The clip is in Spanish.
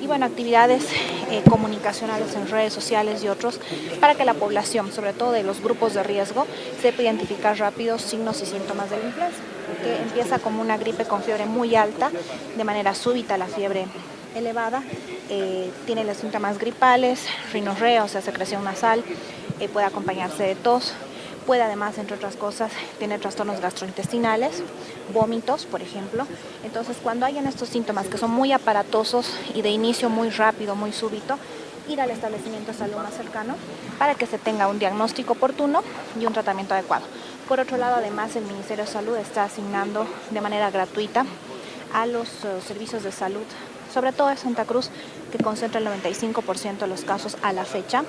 y bueno, actividades eh, comunicacionales en redes sociales y otros para que la población, sobre todo de los grupos de riesgo, sepa identificar rápido signos y síntomas de la influenza, que empieza como una gripe con fiebre muy alta, de manera súbita la fiebre elevada, eh, tiene los síntomas gripales, rinorrea, o sea, secreción nasal, eh, puede acompañarse de tos, Puede además, entre otras cosas, tener trastornos gastrointestinales, vómitos, por ejemplo. Entonces, cuando hayan estos síntomas que son muy aparatosos y de inicio muy rápido, muy súbito, ir al establecimiento de salud más cercano para que se tenga un diagnóstico oportuno y un tratamiento adecuado. Por otro lado, además, el Ministerio de Salud está asignando de manera gratuita a los uh, servicios de salud, sobre todo en Santa Cruz, que concentra el 95% de los casos a la fecha,